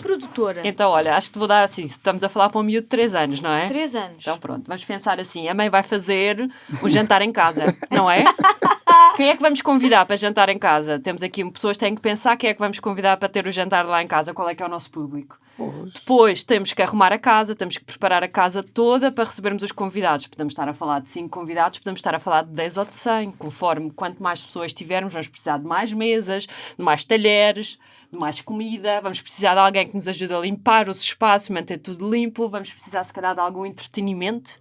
produtora. Então, olha, acho que te vou dar assim, estamos a falar para um miúdo de 3 anos, não é? 3 anos. Então pronto, vamos pensar assim, a mãe vai fazer o jantar em casa, não é? Quem é que vamos convidar para jantar em casa? Temos aqui pessoas que têm que pensar quem é que vamos convidar para ter o jantar lá em casa, qual é que é o nosso público. Pois. Depois temos que arrumar a casa, temos que preparar a casa toda para recebermos os convidados. Podemos estar a falar de 5 convidados, podemos estar a falar de 10 ou de 100. Conforme quanto mais pessoas tivermos, vamos precisar de mais mesas, de mais talheres, de mais comida. Vamos precisar de alguém que nos ajude a limpar os espaços, manter tudo limpo. Vamos precisar, se calhar, de algum entretenimento.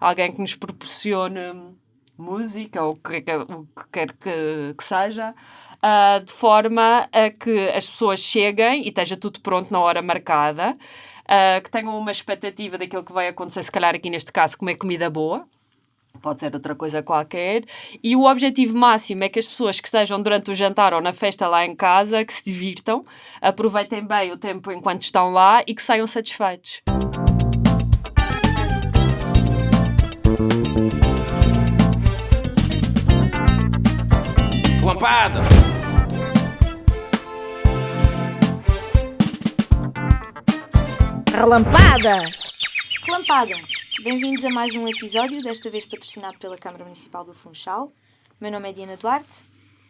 Alguém que nos proporcione música ou o que, quer- que, que seja, ah, de forma a que as pessoas cheguem e esteja tudo pronto na hora marcada, ah, que tenham uma expectativa daquilo que vai acontecer, se calhar aqui neste caso, comer comida boa. Pode ser outra coisa qualquer. E o objetivo máximo é que as pessoas que estejam durante o jantar ou na festa lá em casa, que se divirtam, aproveitem bem o tempo enquanto estão lá e que saiam satisfeitos. Lampada! Relampada! Relampada! Bem-vindos a mais um episódio, desta vez patrocinado pela Câmara Municipal do Funchal. Meu nome é Diana Duarte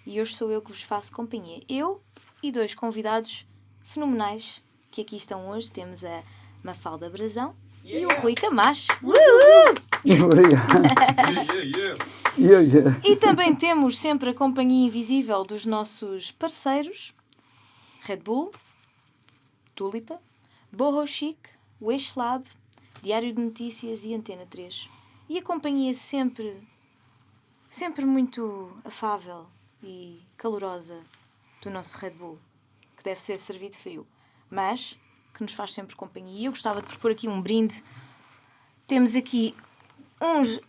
e hoje sou eu que vos faço companhia. Eu e dois convidados fenomenais que aqui estão hoje. Temos a Mafalda Brazão e o Rui Camacho. Obrigado. Yeah, yeah. E também temos sempre a companhia invisível dos nossos parceiros Red Bull, Tulipa, Borro Chic, Wish Lab, Diário de Notícias e Antena 3. E a companhia sempre, sempre muito afável e calorosa do nosso Red Bull, que deve ser servido frio, mas que nos faz sempre companhia. E eu gostava de propor aqui um brinde. Temos aqui uns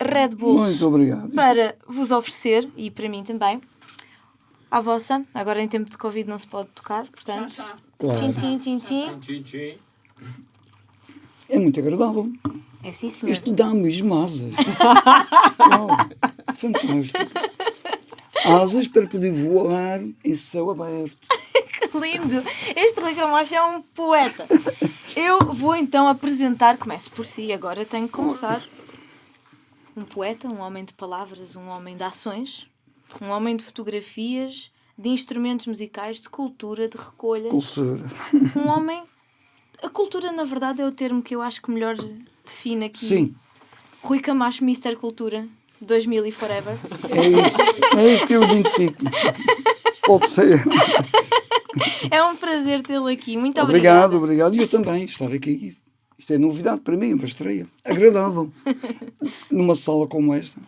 Red Bulls Muito obrigado. Isto- para vos oferecer e para mim também. À vossa, agora em tempo de Covid não se pode tocar, portanto. Claro. Tchim, tchim, tchim, tchim. Tchim, tchim. É muito agradável. É sim, senhor. Isto dá mesmo asas. Uau, fantástico. Asas para poder voar em céu aberto. Que lindo! Este Rui Camacho é um poeta. Eu vou então apresentar, começo por si, agora tenho que começar. Um poeta, um homem de palavras, um homem de ações, um homem de fotografias, de instrumentos musicais, de cultura, de recolhas. Cultura. Um homem. A cultura, na verdade, é o termo que eu acho que melhor define aqui. Sim, Rui Camacho, Mr. Cultura, 2000 e forever. é isso. É isso que eu identifico. Pode ser. É um prazer tê-lo aqui. Muito Obrigado, obrigada. obrigado. E eu também, estar aqui. Isto é novidade para mim, uma estreia. Agradável. Numa sala como esta.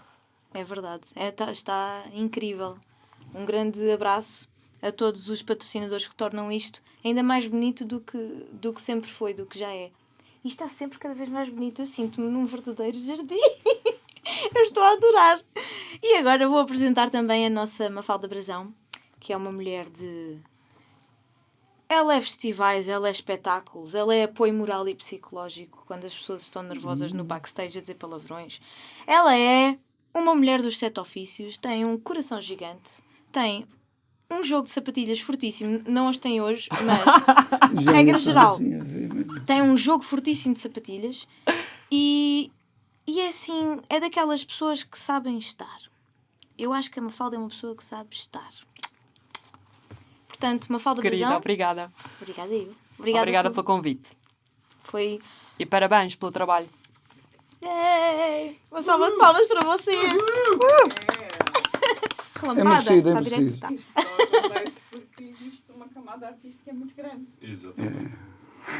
É verdade. É, tá- está incrível. Um grande abraço a todos os patrocinadores que tornam isto ainda mais bonito do que, do que sempre foi, do que já é. E está sempre cada vez mais bonito. Eu sinto-me num verdadeiro jardim. Eu estou a adorar. E agora vou apresentar também a nossa Mafalda Brazão, que é uma mulher de. Ela é festivais, ela é espetáculos, ela é apoio moral e psicológico quando as pessoas estão nervosas no backstage a dizer palavrões. Ela é uma mulher dos sete ofícios, tem um coração gigante, tem um jogo de sapatilhas fortíssimo, não as tem hoje, mas Regra geral. tem um jogo fortíssimo de sapatilhas e, e é assim, é daquelas pessoas que sabem estar. Eu acho que a Mafalda é uma pessoa que sabe estar. Portanto, Mafalda Querida, obrigada. obrigada eu. Obrigada, Obrigada pelo convite. Foi... E parabéns pelo trabalho. Yay! Uma salva de palmas para vocês! Relampada, merecido, é está direito? merecido. Tá. Isto só acontece porque existe uma camada artística muito grande. Exatamente.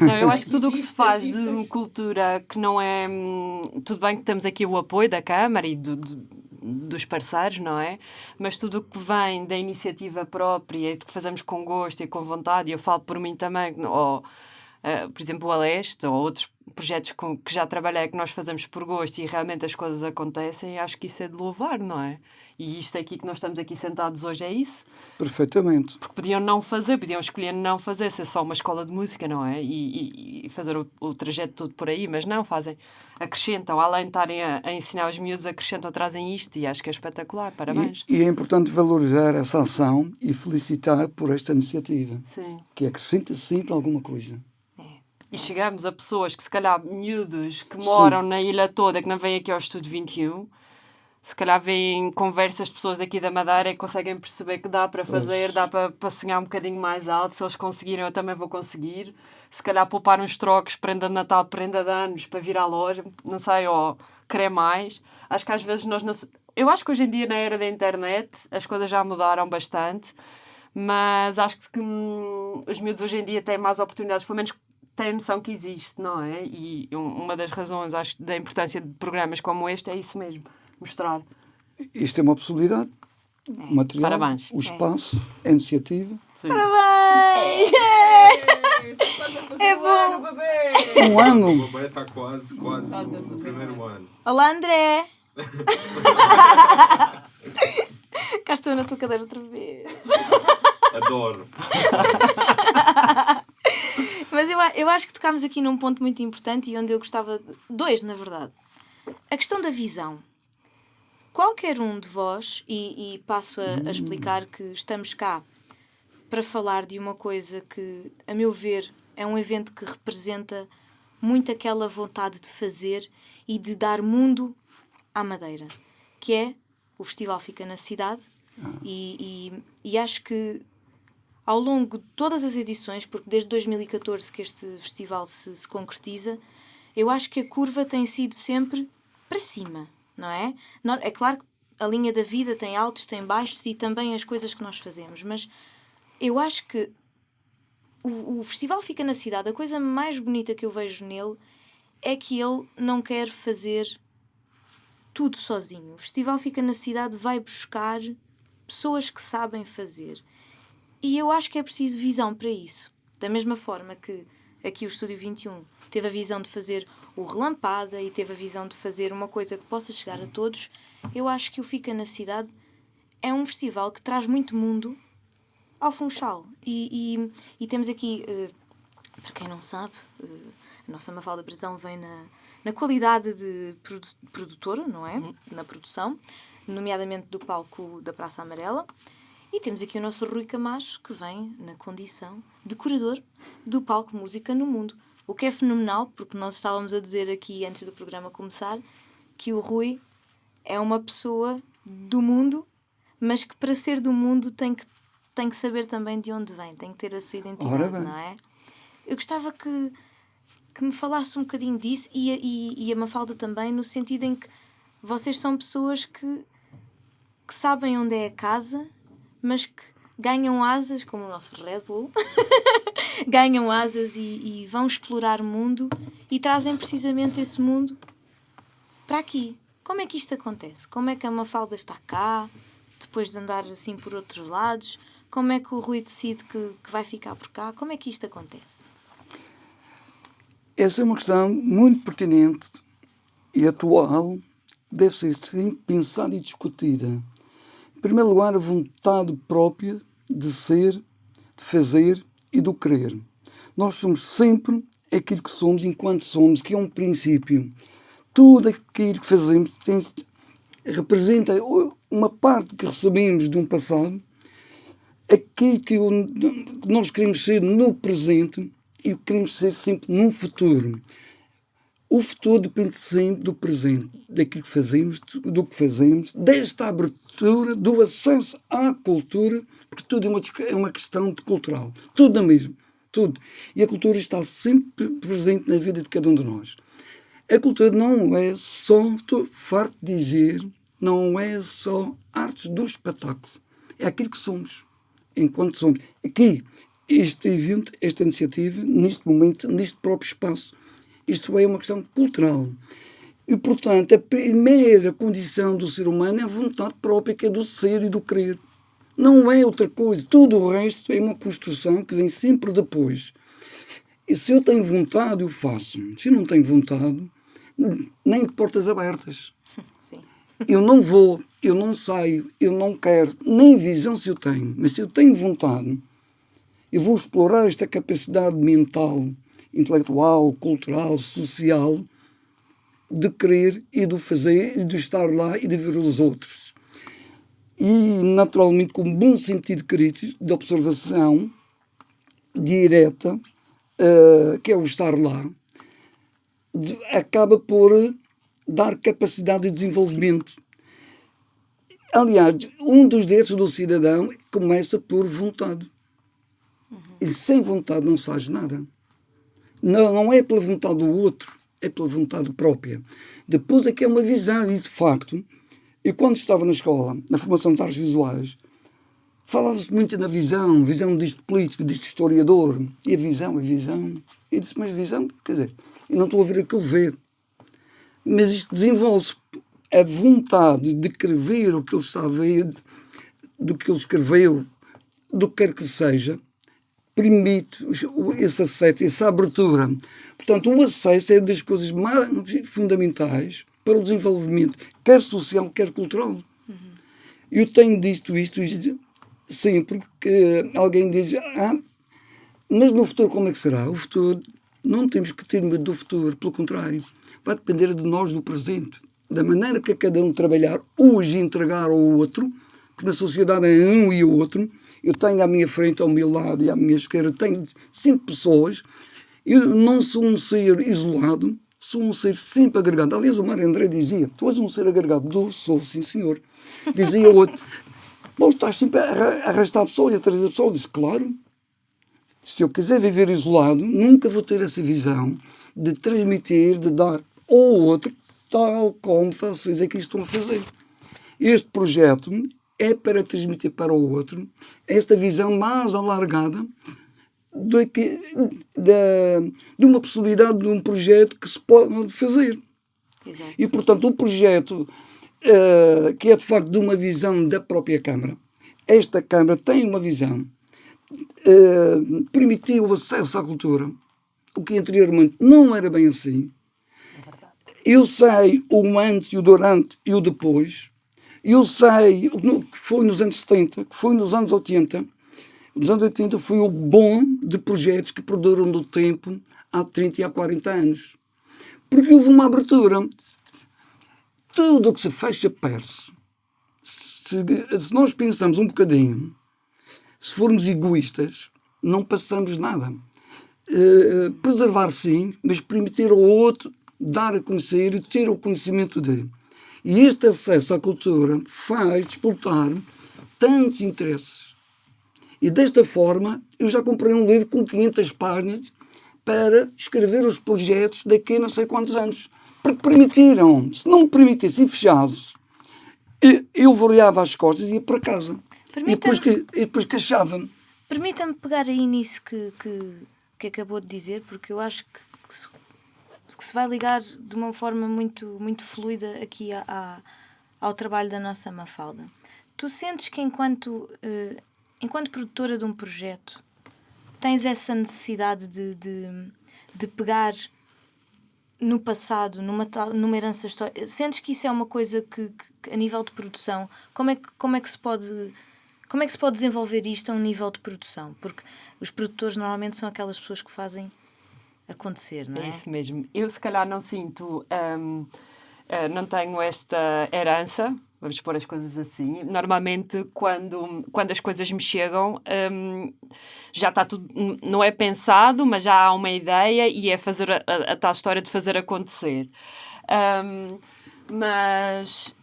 Não, eu acho que tudo o que se faz de cultura que não é. hum, Tudo bem que temos aqui o apoio da Câmara e do- do- dos parceiros, não é? Mas tudo o que vem da iniciativa própria e que fazemos com gosto e com vontade, e eu falo por mim também, ou, eh, por exemplo, o Aleste ou outros projetos com, que já trabalhei, que nós fazemos por gosto e realmente as coisas acontecem, acho que isso é de louvar, não é? E isto aqui que nós estamos aqui sentados hoje é isso. Perfeitamente. Porque podiam não fazer, podiam escolher não fazer, ser só uma escola de música, não é? E, e, e fazer o, o, trajeto todo por aí, mas não, fazem, acrescentam, além de estarem a, a, ensinar os miúdos, acrescentam, trazem isto e acho que é espetacular, parabéns. E, e é importante valorizar essa ação e felicitar por esta iniciativa, Sim. que acrescenta sempre alguma coisa. E chegamos a pessoas que, se calhar, miúdos que moram Sim. na ilha toda, que não vêm aqui ao Estúdio 21, se calhar veem conversas de pessoas daqui da Madeira e conseguem perceber que dá para fazer, dá para, para sonhar um bocadinho mais alto. Se eles conseguirem, eu também vou conseguir. Se calhar poupar uns trocos, prenda de Natal, prenda de anos, para vir à loja, não sei, ou querer mais. Acho que às vezes nós. Não... Eu acho que hoje em dia, na era da internet, as coisas já mudaram bastante, mas acho que hum, os miúdos hoje em dia têm mais oportunidades, pelo menos têm noção que existe, não é? E uma das razões, acho, da importância de programas como este é isso mesmo mostrar. Isto é uma possibilidade. É. O material, Parabéns. o espaço, é. a iniciativa. Sim. Parabéns! É, é bom! Um ano! O bebê está quase, quase no primeiro ano. Olá, André! Cá estou na tua cadeira outra vez. Adoro. Mas eu, eu acho que tocámos aqui num ponto muito importante e onde eu gostava. Dois, na verdade. A questão da visão qualquer um de vós, e, e passo a, a, explicar que estamos cá para falar de uma coisa que, a meu ver, é um evento que representa muito aquela vontade de fazer e de dar mundo à Madeira, que é o festival fica na cidade. E, e, e acho que ao longo de todas as edições, porque desde 2014 que este festival se, se concretiza, eu acho que a curva tem sido sempre para cima não é? É claro que a linha da vida tem altos, tem baixos e também as coisas que nós fazemos, mas eu acho que o, o festival fica na cidade. A coisa mais bonita que eu vejo nele é que ele não quer fazer tudo sozinho. O festival fica na cidade, vai buscar pessoas que sabem fazer. E eu acho que é preciso visão para isso. Da mesma forma que aqui o Estúdio 21 teve a visão de fazer o Relampada e teve a visão de fazer uma coisa que possa chegar a todos, eu acho que o Fica na Cidade é um festival que traz muito mundo ao Funchal. E, e, e temos aqui, uh, para quem não sabe, uh, a nossa Mafalda Prisão vem na, na qualidade de produ produtora, não é? Uhum. Na produção, nomeadamente do palco da Praça Amarela. E temos aqui o nosso Rui Camacho, que vem na condição de curador do palco Música no Mundo. O que é fenomenal, porque nós estávamos a dizer aqui antes do programa começar que o Rui é uma pessoa do mundo, mas que para ser do mundo tem que, tem que saber também de onde vem, tem que ter a sua identidade, não é? Eu gostava que, que me falasse um bocadinho disso e a, e, e a Mafalda também, no sentido em que vocês são pessoas que, que sabem onde é a casa, mas que ganham asas, como o nosso Red Bull, ganham asas e, e vão explorar o mundo e trazem precisamente esse mundo para aqui. Como é que isto acontece? Como é que a Mafalda está cá, depois de andar assim por outros lados? Como é que o Rui decide que, que vai ficar por cá? Como é que isto acontece? Essa é uma questão muito pertinente e atual, deve ser pensada e discutida. Em primeiro lugar, a vontade própria de ser, de fazer e do querer. Nós somos sempre aquilo que somos enquanto somos, que é um princípio. Tudo aquilo que fazemos tem, representa uma parte que recebemos de um passado, aquilo que nós queremos ser no presente e queremos ser sempre no futuro. O futuro depende sempre do presente, daquilo que fazemos, do que fazemos, desta abertura, do acesso à cultura, porque tudo é uma, é uma questão de cultural. Tudo é mesmo. Tudo. E a cultura está sempre presente na vida de cada um de nós. A cultura não é só, estou farto de dizer, não é só artes do espetáculo. É aquilo que somos, enquanto somos. Aqui, este evento, esta iniciativa, neste momento, neste próprio espaço, isto é uma questão cultural. E, portanto, a primeira condição do ser humano é a vontade própria, que é do ser e do querer. Não é outra coisa. Tudo o resto é uma construção que vem sempre depois. E se eu tenho vontade, eu faço. Se eu não tenho vontade, nem de portas abertas. Sim. Eu não vou, eu não saio, eu não quero, nem visão se eu tenho. Mas se eu tenho vontade, eu vou explorar esta capacidade mental, intelectual, cultural, social, de querer e de fazer, e de estar lá e de ver os outros. E, naturalmente, com um bom sentido crítico, de observação direta, uh, que é o estar lá, de, acaba por dar capacidade de desenvolvimento. Aliás, um dos direitos do cidadão começa por vontade. Uhum. E sem vontade não se faz nada. Não, não é pela vontade do outro, é pela vontade própria. Depois é que é uma visão, e de facto, eu quando estava na escola, na formação de artes visuais, falava-se muito na visão, visão disto político, disto historiador, e a visão, a visão. E disse, mas visão, quer dizer, eu não estou a ver aquilo ver. Mas isto desenvolve-se a vontade de querer ver o que ele está a ver, do que ele escreveu, do que quer que seja, permite esse acesso, essa abertura. Portanto, o acesso é uma das coisas mais fundamentais para o desenvolvimento, quer social, quer cultural. Uhum. Eu tenho dito isto, sempre que alguém diz, ah, mas no futuro como é que será? O futuro, não temos que ter medo do futuro, pelo contrário, vai depender de nós do presente, da maneira que cada um trabalhar hoje entregar ao outro, porque na sociedade é um e outro, eu tenho à minha frente, ao meu lado e à minha esquerda, tenho cinco pessoas. Eu não sou um ser isolado, sou um ser sempre agregado. Aliás, o Mário André dizia: Tu és um ser agregado. Do, sou, sim, senhor. Dizia o outro: Pô, estás sempre a arrastar a pessoa e a trazer a pessoa. Eu disse: Claro. Se eu quiser viver isolado, nunca vou ter essa visão de transmitir, de dar ao outro, tal como vocês aqui estão a fazer. Este projeto é para transmitir para o outro esta visão mais alargada de, de, de uma possibilidade de um projeto que se pode fazer. Exato. E, portanto, o projeto, uh, que é de facto de uma visão da própria Câmara, esta Câmara tem uma visão, uh, permitiu o acesso à cultura, o que anteriormente não era bem assim. Eu sei o antes, o durante e o depois, eu sei foi nos anos 70, que foi nos anos 80. Nos anos 80 foi o bom de projetos que perduram do tempo há 30 e há 40 anos. Porque houve uma abertura. Tudo o que se fecha perde-se. Se, se nós pensamos um bocadinho, se formos egoístas, não passamos nada. Uh, preservar sim, mas permitir ao outro dar a conhecer e ter o conhecimento dele. E este acesso à cultura faz disputar tantos interesses. E desta forma, eu já comprei um livro com 500 páginas para escrever os projetos daqui a não sei quantos anos. Porque permitiram. Se não me permitissem fechados, eu variava as costas e ia para casa. E depois, que, e depois queixava-me. Permita-me pegar aí nisso que, que, que acabou de dizer, porque eu acho que, que que se vai ligar de uma forma muito, muito fluida aqui a, a, ao trabalho da nossa Mafalda. Tu sentes que enquanto, uh, enquanto produtora de um projeto tens essa necessidade de, de, de pegar no passado, numa, numa herança histórica, sentes que isso é uma coisa que, que, a nível de produção, como é que, como é que se pode como é que se pode desenvolver isto a um nível de produção? Porque os produtores normalmente são aquelas pessoas que fazem acontecer, não é? É isso mesmo. Eu, se calhar, não sinto, um, eh, não tenho esta herança, vamos pôr as coisas assim. Normalmente, quando, quando as coisas me chegam, um, já está tudo, não é pensado, mas já há uma ideia e é fazer a, a, a tal história de fazer acontecer. Um, mas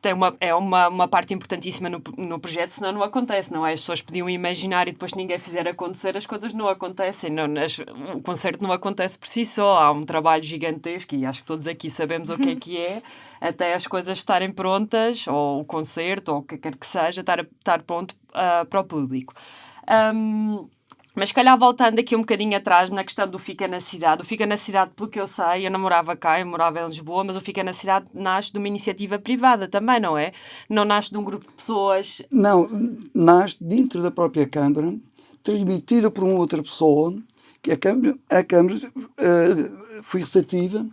tem uma, é uma, uma parte importantíssima no, no projeto, senão não acontece, não é? As pessoas podiam imaginar e depois ninguém fizer acontecer, as coisas não acontecem. Não, as, o concerto não acontece por si só, há um trabalho gigantesco e acho que todos aqui sabemos o que é que é, até as coisas estarem prontas, ou o concerto, ou o que quer que seja, estar, estar pronto uh, para o público. Um, mas, se calhar, voltando aqui um bocadinho atrás na questão do Fica na Cidade. O Fica na Cidade, pelo que eu sei, eu não morava cá, eu morava em Lisboa, mas o Fica na Cidade nasce de uma iniciativa privada também, não é? Não nasce de um grupo de pessoas. Não, nasce dentro da própria Câmara, transmitida por uma outra pessoa que a Câmara, a Câmara eh, foi receptiva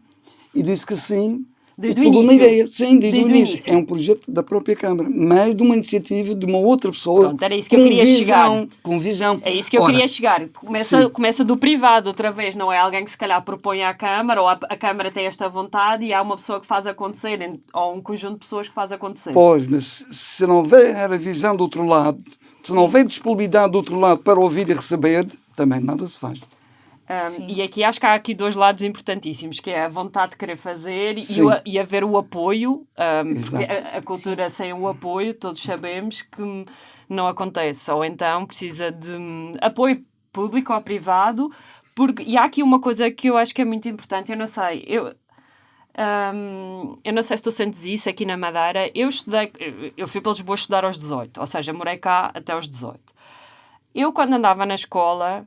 e disse que sim. Desde o início. ideia, sim, desde, Desde o o início. início. É um projeto da própria Câmara, mas de uma iniciativa de uma outra pessoa. Pronto, era isso que eu queria visão, chegar. Com visão. É isso que eu Ora, queria chegar. Começa, sim. começa do privado outra vez, não é alguém que se calhar propõe à Câmara, ou a, a Câmara tem esta vontade e há uma pessoa que faz acontecer, ou um conjunto de pessoas que faz acontecer. Pois, mas se não houver a visão do outro lado, se não houver disponibilidade do outro lado para ouvir e receber, também nada se faz. Um, Sim. e aqui acho que há aqui dois lados importantíssimos, que é a vontade de querer fazer e, Sim. o, e haver o apoio, um, porque a, a cultura sem o apoio, todos sabemos que não acontece, ou então precisa de hum, apoio público ou privado, porque, e há aqui uma coisa que eu acho que é muito importante, eu não sei, eu, hum, eu não sei se tu sentes isso aqui na Madeira, eu estudei, eu- fui para Lisboa estudar aos 18, ou seja, morei cá até aos 18. Eu, quando andava na escola,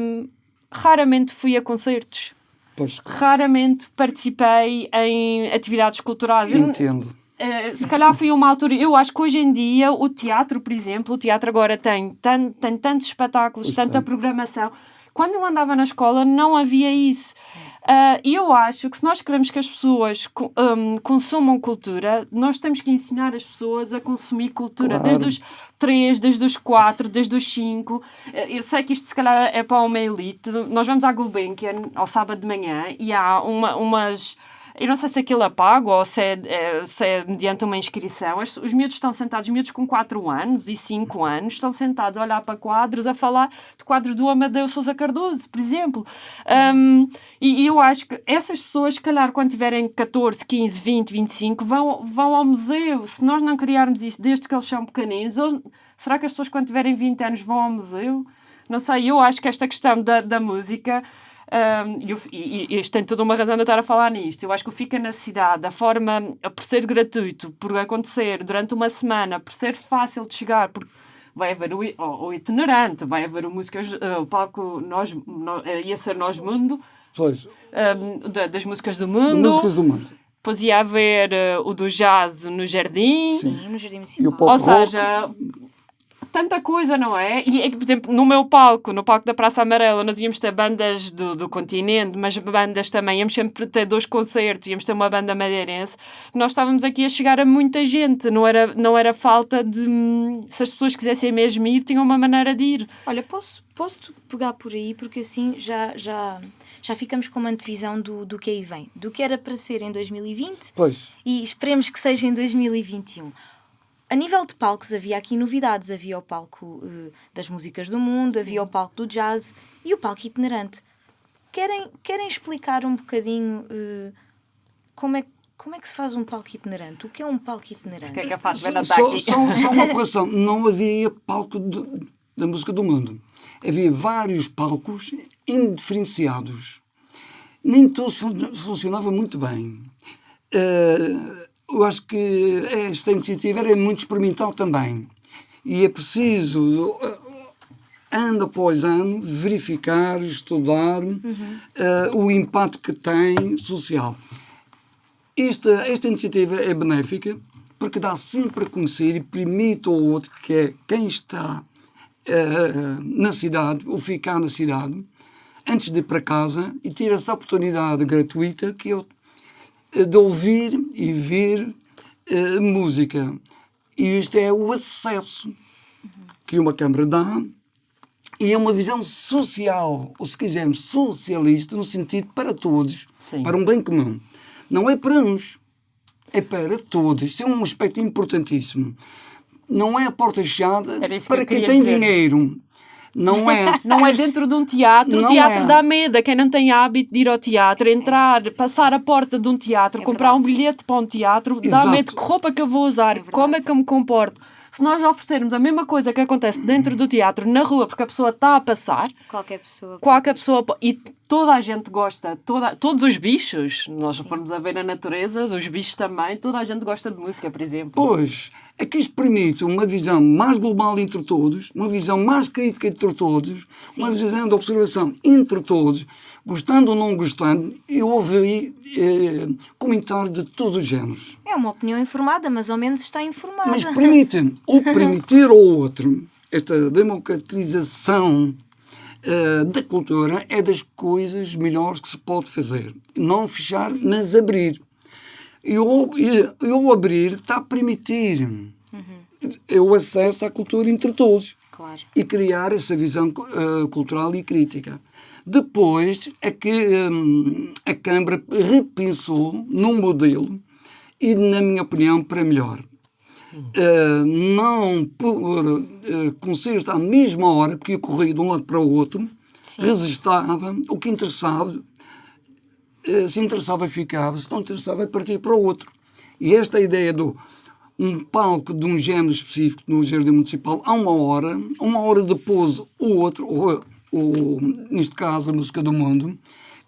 hum, raramente fui a concertos. Pois, Raramente participei em atividades culturais. Entendo. eh, se calhar foi uma altura. Eu acho que hoje em dia o teatro, por exemplo, o teatro agora tem, tan, tem tantos espetáculos, Pois tanta tem. programação. Quando eu andava na escola não havia isso. Ah, E eu acho que se nós queremos que as pessoas hum, consumam cultura, nós temos que ensinar as pessoas a consumir cultura, Claro. desde os 3, desde os 4, desde os 5. Eu sei que isto se calhar é para uma elite. Nós vamos à Gulbenkian ao sábado de manhã e há uma, umas. Eu não sei se aquilo é pago ou se é, é- se é mediante uma inscrição. Os, os miúdos estão sentados, os miúdos com 4 anos e 5 anos, estão sentados a olhar para quadros, a falar de quadros do Amadeu Sousa Cardoso, por exemplo. Um, e, e eu acho que essas pessoas, se calhar, quando tiverem 14, 15, 20, 25, vão, vão ao museu. Se nós não criarmos isso desde que eles são pequeninos, eles- será que as pessoas, quando tiverem 20 anos, vão ao museu? Não sei, eu acho que esta questão da, da música. Um, e, o- e, e isto tem toda uma razão de eu estar a falar nisto. Eu acho que o Fica na Cidade, a forma, por ser gratuito, por acontecer durante uma semana, por ser fácil de chegar, porque vai haver o, o, o itinerante, vai haver o músicas, eh, o palco nós, no, eh, ia ser Nós Mundo, Pois, um, da- das músicas do mundo, músicas do mundo. depois ia haver eh, o do jazz no jardim, Sim. No Jardim E o Municipal. pop ou rock, seja, tanta coisa, não é? E, é que, por exemplo, no meu palco, no palco da Praça Amarela, nós íamos ter bandas do, do continente, mas bandas também, íamos sempre ter dois concertos, íamos ter uma banda madeirense. Nós estávamos aqui a chegar a muita gente, não era, não era falta de. Se as pessoas quisessem mesmo ir, tinham uma maneira de ir. Olha, posso, posso pegar por aí, porque assim já, já, já ficamos com uma antevisão do, do que aí vem. Do que era para ser em 2020 Pois, e esperemos que seja em 2021. A nível de palcos havia aqui novidades. Havia o palco eh, das músicas do mundo, havia o palco do jazz e o palco itinerante. Querem, querem explicar um bocadinho eh, como, é, como é que se faz um palco itinerante? O que é um palco itinerante? O que é que eu faço? Só, aqui. só, só uma correção. Não havia palco de- da música do mundo. Havia vários palcos indiferenciados. Nem todos fun- funcionavam muito bem. Eh, eu acho que esta iniciativa era muito experimental também. E é preciso, eh, ano após ano, verificar, estudar eh, o impacto que tem social. Esta, esta iniciativa é benéfica porque dá sempre a conhecer e permite ao outro, que é quem está eh, na cidade ou ficar na cidade, antes de ir para casa e ter essa oportunidade gratuita que eu, de ouvir e ver eh, música. E isto é o acesso que uma Câmara dá e é uma visão social, ou se quisermos, socialista, no sentido para todos, Sim. para um bem comum. Não é para uns, é para todos. Isso é um aspecto importantíssimo. Não é a porta fechada que para quem tem dizer. dinheiro. Não é. Não é dentro de um teatro. Não o teatro é. dá medo. a Quem não tem hábito de ir ao teatro, entrar, passar a porta de um teatro, É comprar um verdade. bilhete para um teatro, dá Exato. medo. Que roupa que eu vou usar? verdade. como é que eu me comporto? Se nós oferecermos a mesma coisa que acontece dentro do teatro, na rua, porque a pessoa está a passar, Qualquer pessoa. qualquer pessoa. E toda a gente gosta, toda, todos os bichos, nós formos a ver na natureza, os bichos também, toda a gente gosta de música, por exemplo. Pois, é que isto permite uma visão mais global entre todos, uma visão mais crítica entre todos, uma visão de observação entre todos, gostando ou não gostando, eu ouvi eh, comentários de todos os géneros. É uma opinião informada, mas ao menos está informada. Mas permite o permitir ao outro esta democratização eh, da cultura é das coisas melhores que se pode fazer. Não fechar, mas abrir. E o, e, e o abrir está a permitir o acesso à cultura entre todos Claro. e criar essa visão eh, cultural e crítica. Depois é que hum, a Câmara repensou num modelo e, na minha opinião, para melhor. Eh, não por uh, concertos à mesma hora, porque ia correr de um lado para o outro, resistava, o que interessava, se interessava ficava, se não interessava partia para o outro. E esta ideia do um palco de um género específico no Jardim Municipal a uma hora, uma hora depois o outro, ou, ou, neste caso a música do mundo,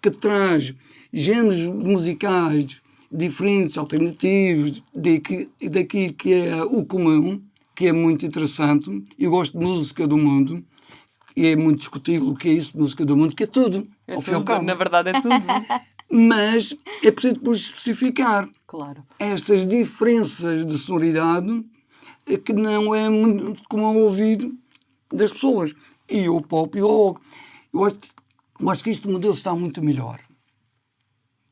que traz géneros musicais diferentes, alternativos, daqui- daquilo que é o comum, que é muito interessante. Eu gosto de música do mundo, e é muito discutível o que é isso, música do mundo, que é tudo, É tudo, na verdade é tudo. Mas é preciso depois especificar claro. estas diferenças de sonoridade eh, que não é muito comum ao ouvido das pessoas. E o pop e o rock. Eu acho, eu acho que este modelo está muito melhor.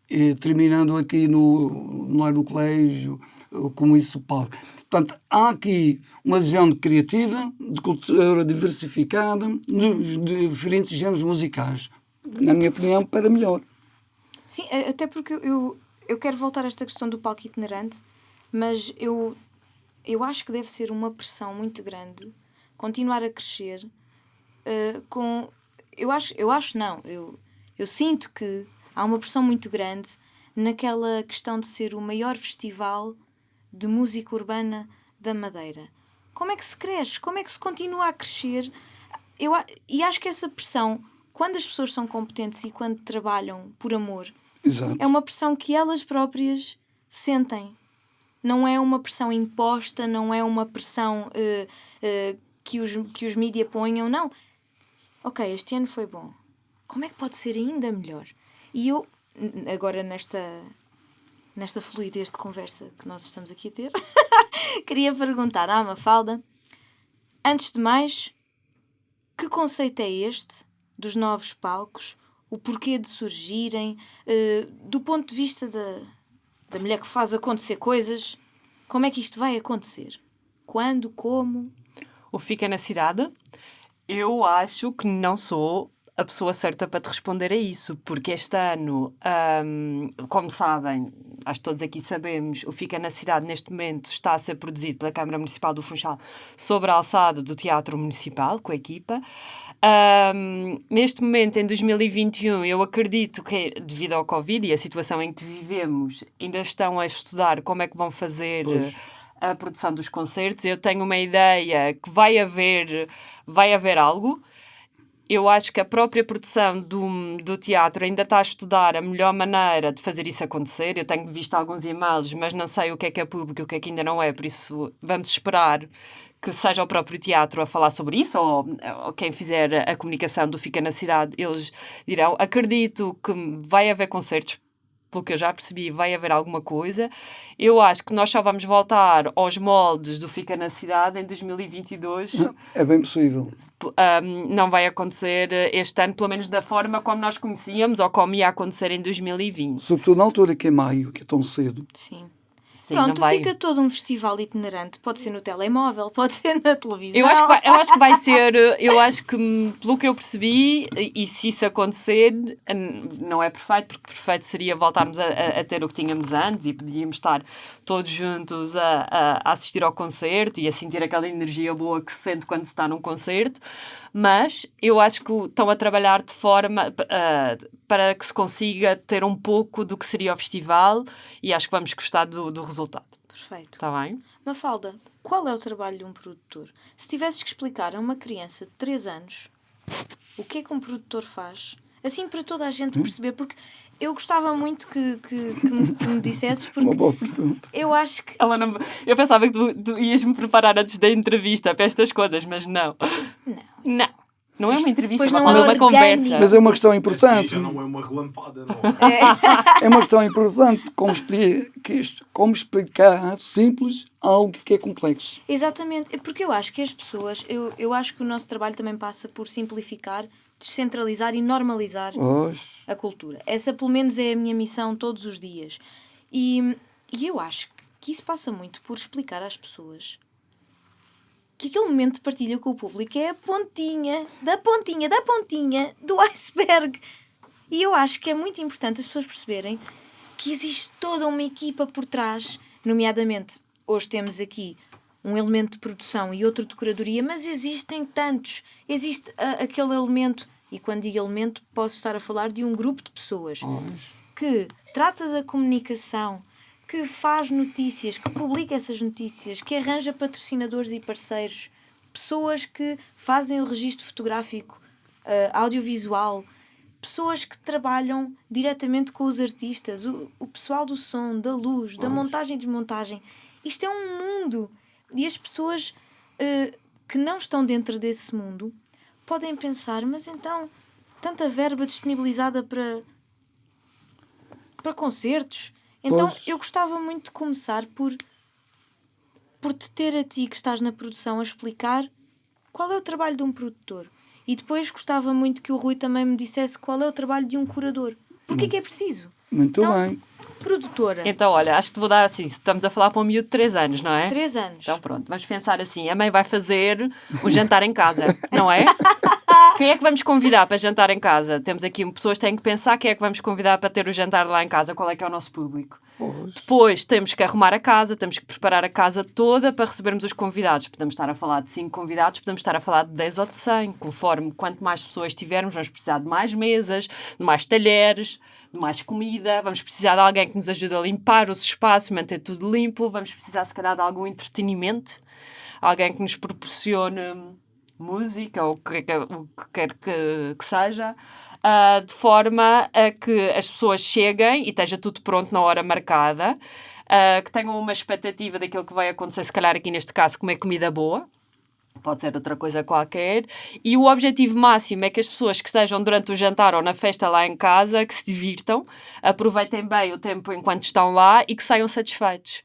E, terminando aqui no, no lar do colégio, eh, como isso palco. Portanto, há aqui uma visão criativa, de cultura diversificada, dos diferentes géneros musicais. Na minha opinião, para melhor. Sim, até porque eu, eu quero voltar a esta questão do palco itinerante, mas eu, eu acho que deve ser uma pressão muito grande continuar a crescer eh, com. Eu acho, eu acho não, eu, eu sinto que há uma pressão muito grande naquela questão de ser o maior festival de música urbana da Madeira. Como é que se cresce? Como é que se continua a crescer? Eu, e acho que essa pressão, quando as pessoas são competentes e quando trabalham por amor, Exato. é uma pressão que elas próprias sentem. Não é uma pressão imposta, não é uma pressão eh, eh, que os, que os mídia ponham, não. Ok, este ano foi bom. Como é que pode ser ainda melhor? E eu, agora nesta, nesta fluidez de conversa que nós estamos aqui a ter, queria perguntar à Mafalda, antes de mais, que conceito é este dos novos palcos? O porquê de surgirem? eh, do ponto de vista da, da mulher que faz acontecer coisas, como é que isto vai acontecer? Quando? Como? O Fica na Cidade, eu acho que não sou a pessoa certa para te responder a isso, porque este ano, hum, como sabem, acho que todos aqui sabemos, o Fica na Cidade neste momento está a ser produzido pela Câmara Municipal do Funchal sobre a alçada do Teatro Municipal, com a equipa. Hum, neste momento, em 2021, eu acredito que, devido ao Covid e a situação em que vivemos, ainda estão a estudar como é que vão fazer Pois. a produção dos concertos. Eu tenho uma ideia que vai haver, vai haver algo. Eu acho que a própria produção do, do teatro ainda está a estudar a melhor maneira de fazer isso acontecer. Eu tenho visto alguns e-mails, mas não sei o que é que é público e o que é que ainda não é, por isso vamos esperar que seja o próprio teatro a falar sobre isso, ou, ou quem fizer a comunicação do Fica na Cidade, eles dirão. Acredito que vai haver concertos pelo que eu já percebi, vai haver alguma coisa. Eu acho que nós só vamos voltar aos moldes do Fica na Cidade em 2022. É bem possível. Um, não vai acontecer este ano, pelo menos da forma como nós conhecíamos ou como ia acontecer em 2020. Sobretudo na altura que é maio, que é tão cedo. Sim. Sim, Pronto, vai... fica todo um festival itinerante. Pode ser no telemóvel, pode ser na televisão. Eu acho, que vai, eu acho que vai ser, eu acho que hum, pelo que eu percebi, e, se isso acontecer, hum, não é perfeito, porque perfeito seria voltarmos a, a- a ter o que tínhamos antes e podíamos estar todos juntos a, a- a assistir ao concerto e a sentir aquela energia boa que se sente quando se está num concerto, mas eu acho que estão a trabalhar de forma ah, para que se consiga ter um pouco do que seria o festival e acho que vamos gostar do, do resultado. Perfeito. Está bem? Mafalda, qual é o trabalho de um produtor? Se tivesses que explicar a uma criança de 3 anos o que é que um produtor faz, assim para toda a gente Hum? perceber, porque eu gostava muito que, que, que me, que me dissesses, Uma porque boa pergunta. eu acho que. Ela não... Eu pensava que tu, tu ias me preparar antes da entrevista para estas coisas, mas não. Não. Não. Não é uma entrevista, pois é não uma, é uma orgânico. conversa. Mas é uma questão Assim importante. já não é uma relampada, não. é? É uma questão importante. Como, expli- que isto- como explicar simples algo que é complexo. Exatamente, é porque eu acho que as pessoas, eu, eu acho que o nosso trabalho também passa por simplificar descentralizar e normalizar a cultura. Essa, pelo menos, é a minha missão todos os dias. E, e eu acho que isso passa muito por explicar às pessoas que aquele momento de partilha com o público é a pontinha, da pontinha, da pontinha do iceberg. E eu acho que é muito importante as pessoas perceberem que existe toda uma equipa por trás, nomeadamente, hoje temos aqui um elemento de produção e outro de curadoria, mas existem tantos. Existe a- aquele elemento, e quando digo elemento, posso estar a falar de um grupo de pessoas que trata da comunicação, que faz notícias, que publica essas notícias, que arranja patrocinadores e parceiros, pessoas que fazem o registro fotográfico, eh, audiovisual, pessoas que trabalham diretamente com os artistas, o, o pessoal do som, da luz, da montagem e desmontagem. Isto é um mundo. E as pessoas eh, que não estão dentro desse mundo podem pensar, mas então, tanta verba disponibilizada para, para concertos. Então Pois. eu gostava muito de começar por, por te ter a ti que estás na produção a explicar qual é o trabalho de um produtor. E depois gostava muito que o Rui também me dissesse qual é o trabalho de um curador. Porquê que é preciso? Muito Então, bem. Produtora, Então, olha, acho que te vou dar assim. Estamos a falar para um miúdo de 3 anos, não é? três anos. Então pronto, vamos pensar assim: a mãe vai fazer um jantar em casa, não é? Quem é que vamos convidar para jantar em casa? Temos aqui pessoas que têm que pensar quem é que vamos convidar para ter o jantar lá em casa, qual é que é o nosso público. Pois. Depois temos que arrumar a casa, temos que preparar a casa toda para recebermos os convidados. Podemos estar a falar de 5 convidados, podemos estar a falar de 10 ou de 100. Conforme quanto mais pessoas tivermos, vamos precisar de mais mesas, de mais talheres, de mais comida. Vamos precisar de alguém que nos ajude a limpar os espaços, manter tudo limpo. Vamos precisar, se calhar, de algum entretenimento. Alguém que nos proporcione música ou o que, que quer que, que seja, ah, de forma a que as pessoas cheguem e esteja tudo pronto na hora marcada, ah, que tenham uma expectativa daquilo que vai acontecer, se calhar aqui neste caso, comer comida boa. Pode ser outra coisa qualquer. E o objetivo máximo é que as pessoas que estejam durante o jantar ou na festa lá em casa, que se divirtam, aproveitem bem o tempo enquanto estão lá e que saiam satisfeitos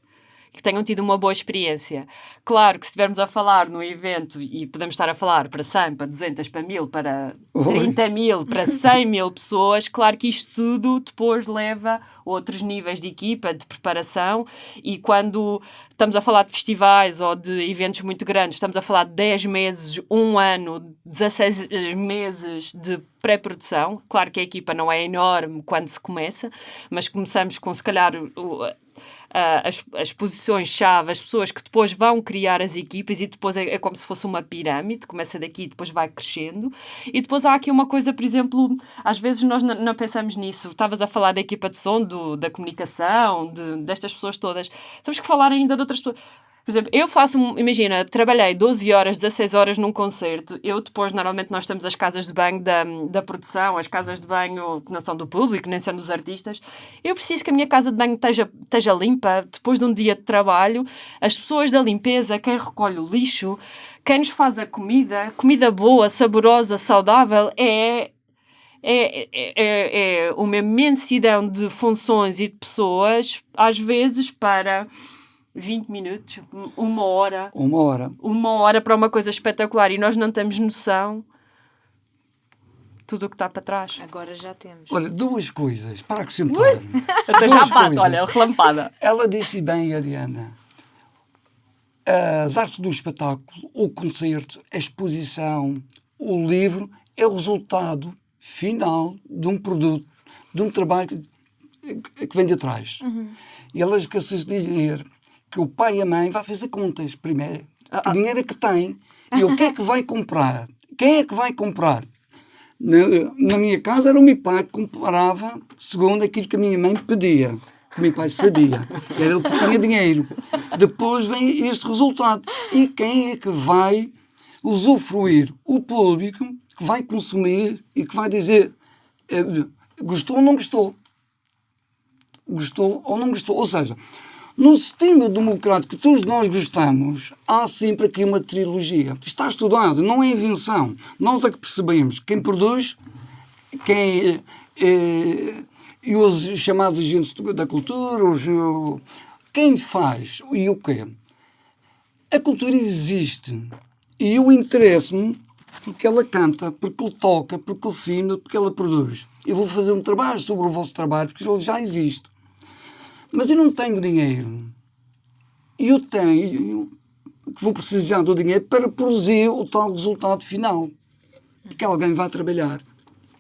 que tenham tido uma boa experiência. Claro que se estivermos a falar no evento e podemos estar a falar para 100, para 200, para 1000, para Oi. 30 mil, para 100 mil pessoas, claro que isto tudo depois leva outros níveis de equipa, de preparação e quando estamos a falar de festivais ou de eventos muito grandes, estamos a falar de 10 meses, um ano, 16 meses de pré-produção. Claro que a equipa não é enorme quando se começa, mas começamos com se calhar as, as posições-chave, as pessoas que depois vão criar as equipas e depois é, é como se fosse uma pirâmide, começa daqui e depois vai crescendo. E depois há aqui uma coisa, por exemplo, às vezes nós não, pensamos nisso. Estavas a falar da equipa de som, do, da comunicação, de, destas pessoas todas. Temos que falar ainda de outras pessoas. Por exemplo, eu faço, imagina, trabalhei 12 horas, 16 horas num concerto. Eu depois, normalmente, nós temos as casas de banho da, da produção, as casas de banho que não são do público, nem são dos artistas. Eu preciso que a minha casa de banho esteja, esteja limpa depois de um dia de trabalho. As pessoas da limpeza, quem recolhe o lixo, quem nos faz a comida, comida boa, saborosa, saudável, é é, é, é, é uma imensidão de funções e de pessoas, às vezes para 20 minutos, um- uma hora, Uma hora. uma hora para uma coisa espetacular e nós não temos noção tudo o que está para trás. Agora já temos. Olha, duas coisas para acrescentar. Até já Duas bate, coisas. olha, relampada. Ela disse bem, Ariana. As artes do espetáculo, o concerto, a exposição, o livro é o resultado final de um produto, de um trabalho que, que vem de trás. E ela esqueceu-se de dizer que o pai e a mãe vai fazer contas primeiro. Que dinheiro é que tem e o que é que vai comprar? Quem é que vai comprar? Na, na minha casa era o meu pai que comprava segundo aquilo que a minha mãe pedia. Que o meu pai sabia. Era ele que tinha dinheiro. Depois vem este resultado. E quem é que vai usufruir? O público que vai consumir e que vai dizer eh, gostou ou não gostou. Gostou ou não gostou. Ou seja, num sistema democrático que todos nós gostamos, há sempre aqui uma trilogia. Está estudado, não é invenção. Nós é que percebemos quem produz, quem eh, e os chamados agentes da cultura, os, quem faz e o quê. A cultura existe e eu interesso-me porque ela canta, porque ele toca, porque ele filma, porque ela produz. Eu vou fazer um trabalho sobre o vosso trabalho, porque ele já existe. Mas eu não tenho dinheiro. E eu tenho que vou precisar do dinheiro para produzir o tal resultado final. Porque alguém vai trabalhar.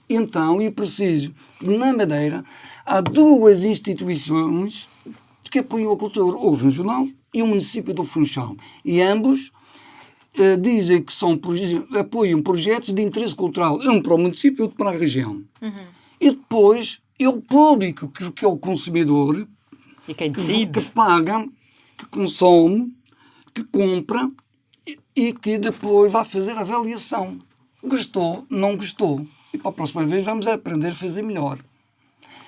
Então, eu preciso, na Madeira, há duas instituições que apoiam a cultura. Houve um jornal e o município do Funchal. E ambos eh, dizem que são, apoiam projetos de interesse cultural, um para o município e outro para a região. E depois é o público, que, que é o consumidor, E quem que, decide? que paga, que consome, que compra e, e que depois vai fazer a avaliação. Gostou, não gostou. E para a próxima vez vamos aprender a fazer melhor.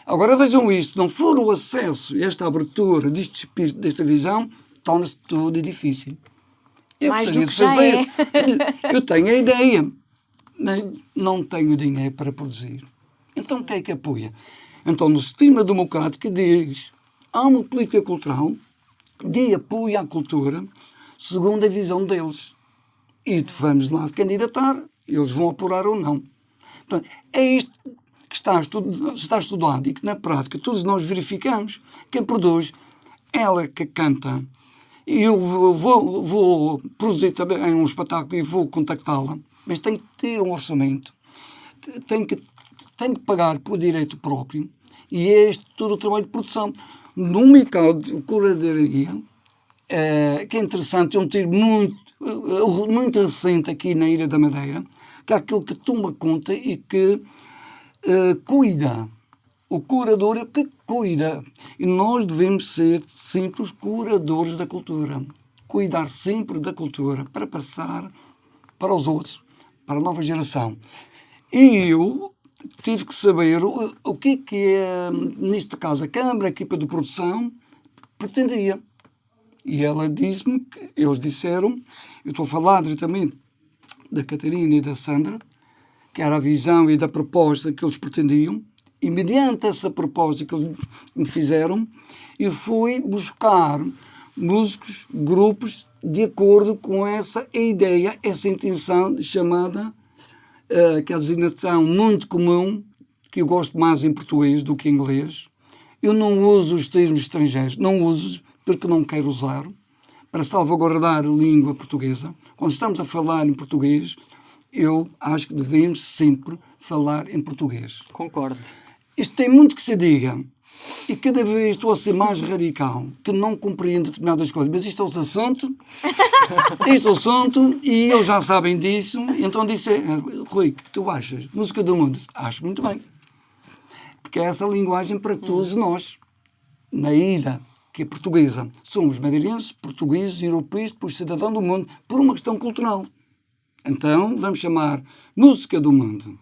Agora vejam isto, se não for o acesso, esta abertura deste espírito, desta visão, torna-se tudo difícil. Eu Mais gostaria de fazer. Eu tenho a ideia, mas não tenho dinheiro para produzir. Então quem é que apoia? Então no sistema democrático diz há uma política cultural de apoio à cultura segundo a visão deles. E vamos lá se candidatar, eles vão apurar ou não. Portanto, é isto que está, estu- está estudado e que na prática todos nós verificamos. Quem produz, ela que canta. E eu vou, vou, vou produzir também um espetáculo e vou contactá-la, mas tenho que ter um orçamento, T- tenho que, tenho que pagar por direito próprio e é este todo o trabalho de produção. No mercado de curadoria, eh, que é interessante, é um termo muito, eh, muito recente aqui na Ilha da Madeira, que é aquele que toma conta e que eh, cuida. O curador é que cuida. E nós devemos ser simples curadores da cultura. Cuidar sempre da cultura para passar para os outros, para a nova geração. E eu tive que saber o, o que é que, é, neste caso, a Câmara, a equipa de produção, pretendia. E ela disse-me eles disseram, eu estou a falar diretamente da Catarina e da Sandra, que era a visão e da proposta que eles pretendiam, e mediante essa proposta que eles me fizeram, eu fui buscar músicos, grupos, de acordo com essa ideia, essa intenção chamada, eh, que é a designação muito comum, que eu gosto mais em português do que em inglês. Eu não uso os termos estrangeiros, não uso porque não quero usar, para salvaguardar a língua portuguesa. Quando estamos a falar em português, eu acho que devemos sempre falar em português. Concordo. Isto tem muito que se diga. E cada vez estou a ser mais radical, que não compreendo determinadas coisas. Mas isto é o assunto, este é o assunto, e eles já sabem disso. Então disse, "Ah, Rui, o que tu achas? Música do mundo? Acho muito bem. Porque é essa linguagem para todos nós. Na ilha, que é portuguesa, somos madeirenses, portugueses, europeus, depois cidadão do mundo, por uma questão cultural. Então, vamos chamar música do mundo.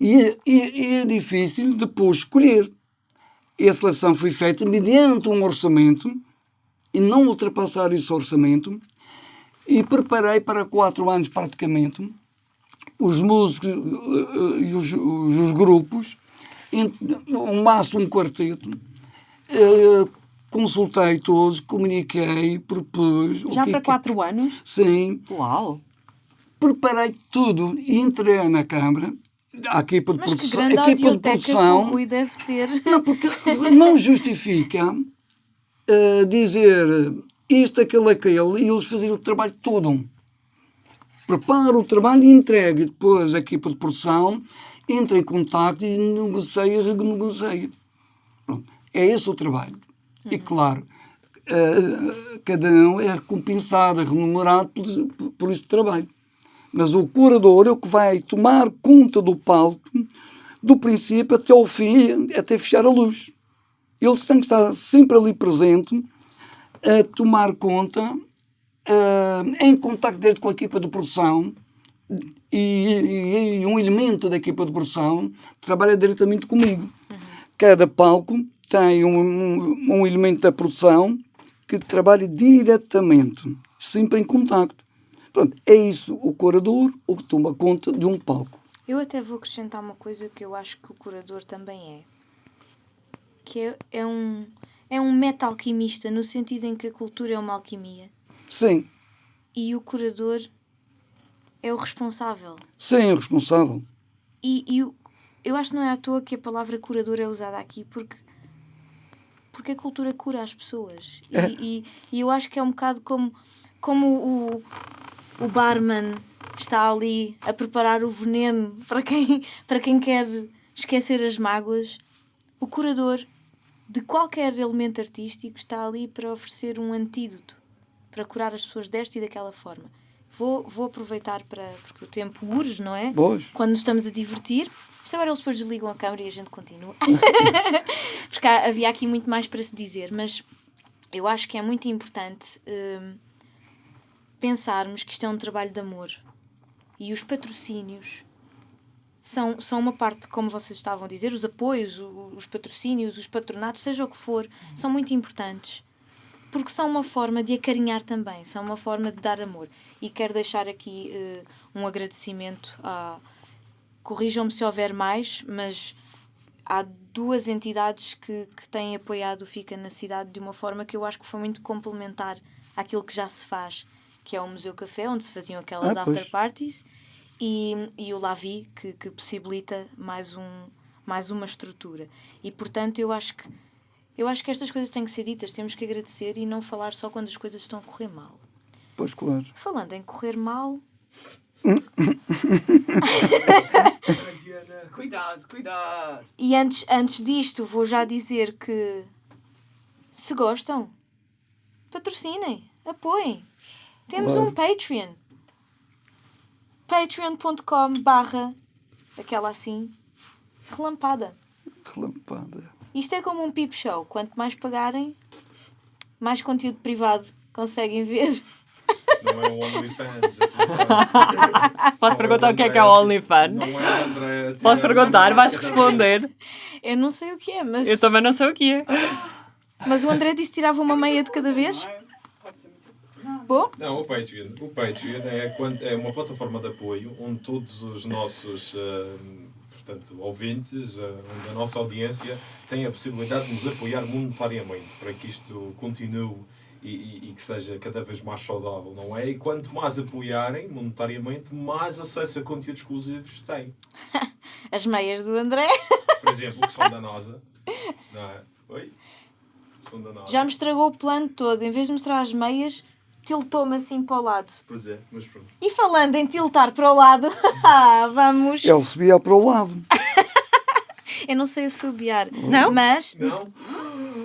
E, é- e- e é difícil depois escolher. E a seleção foi feita mediante um orçamento e não ultrapassar esse orçamento. E preparei para quatro anos praticamente os músicos eh, eh, e os, os- os grupos, o máximo um quarteto. Eh, consultei todos, comuniquei, propus. Já que é para que- quatro anos? Sim, Uau! preparei tudo e entrei na Câmara. A equipa de Mas que produção, grande a equipa de audioteca que o produção Rui deve ter. não, porque não justifica eh, dizer isto, aquele, aquele e eles fazerem o trabalho todo. Prepara o trabalho e entregue. Depois a equipa de produção entra em contato e negocia, renegocia. Pronto. É esse o trabalho. E claro, eh, cada um é recompensado, é remunerado por, por esse trabalho. Mas o curador é o que vai tomar conta do palco do princípio até ao fim, até fechar a luz. Ele tem que estar sempre ali presente a tomar conta, eh, em contato direto com a equipa de produção e, e- um elemento da equipa de produção trabalha diretamente comigo. Cada palco tem um, um- um elemento da produção que trabalha diretamente, sempre em contacto. Pronto, é isso o curador, o que toma conta de um palco. Eu até vou acrescentar uma coisa que eu acho que o curador também é. Que é, é um, é um meta-alquimista, no sentido em que a cultura é uma alquimia. Sim, E o curador é o responsável. Sim, o responsável. E, e o- eu acho que não é à toa que a palavra curador é usada aqui, porque, porque a cultura cura as pessoas. E, É. e, e eu acho que é um bocado como, como o, o barman está ali a preparar o veneno para quem, para quem quer esquecer as mágoas. O curador de qualquer elemento artístico está ali para oferecer um antídoto para curar as pessoas desta e daquela forma. Vou, vou aproveitar para. porque o tempo urge, não é? Pois. quando nos estamos a divertir. Isto agora eles depois desligam a câmera e a gente continua. Porque há- havia aqui muito mais para se dizer, mas eu acho que é muito importante hum, pensarmos que isto é um trabalho de amor. E os patrocínios são, são uma parte, como vocês estavam a dizer, os apoios, os patrocínios, os patronatos, seja o que for, são muito importantes. Porque são uma forma de acarinhar também, são uma forma de dar amor. E quero deixar aqui eh, um agradecimento a. Corrijam-me se houver mais, mas há duas entidades que, que têm apoiado o Fica na cidade de uma forma que eu acho que foi muito complementar àquilo que já se faz, que é o Museu Café, onde se faziam aquelas Ah, after parties, e, e o Lavi, que, que possibilita mais, um, mais uma estrutura. E portanto eu acho que eu acho que estas coisas têm que ser ditas, temos que agradecer e não falar só quando as coisas estão a correr mal. Pois, claro. Falando em correr mal, Cuidado, cuidado. E antes, antes disto, vou já dizer que se gostam, patrocinem, apoiem. Temos um Patreon. patreon.com barra aquela assim relampada. Relampada. Isto é como um peep show. Quanto mais pagarem, mais conteúdo privado conseguem ver. Não é o OnlyFans. Posso Não perguntar o que é que é o OnlyFans? Não é o André. Posso perguntar? Vais responder. Eu não sei o que é, mas, Eu também não sei o que é. mas o André disse que tirava uma meia de cada vez. Não é? Pode ser muito. Bom, Não, o Patreon. O Patreon é, é uma plataforma de apoio onde todos os nossos ah, portanto, ouvintes, ah, onde a nossa audiência tem a possibilidade de nos apoiar monetariamente para que isto continue e, e- e que seja cada vez mais saudável, não é? E quanto mais apoiarem monetariamente, mais acesso a conteúdos exclusivos têm. as meias do André. Por exemplo, que são da NASA. Não é? Oi? São da NASA. Já me estragou o plano todo. Em vez de mostrar as meias, tiltou-me assim para o lado. Pois é, mas pronto. E falando em tiltar para o lado, ah, vamos. Ele subia para o lado. Eu não sei assobiar. Não? Mas Não?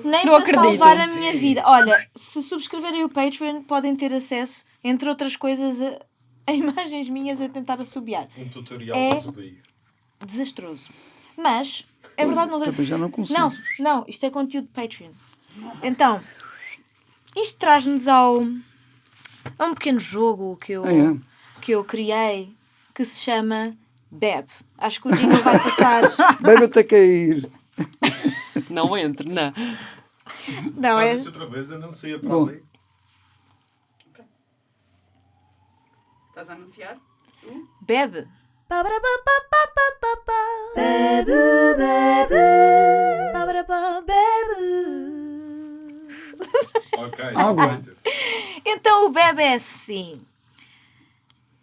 nem Não para acredito. salvar a minha Sim. vida. Olha, se subscreverem o Patreon, podem ter acesso, entre outras coisas, a, a imagens minhas a tentar assobiar. Um tutorial É- para subir. Desastroso. Mas, é verdade, não Também já não consigo. Não, não, isto é conteúdo de Patreon. Então, isto traz-nos ao a um pequeno jogo que eu, Ah, é? que eu criei que se chama Beb. Acho que o jingle vai passar. Bebe até cair. Não entre, não. Não, é. Faz isso outra vez, eu não sei para Bom. ali. Estás a anunciar? Tu? Bebe. Ok, Água. Então o bebe é assim.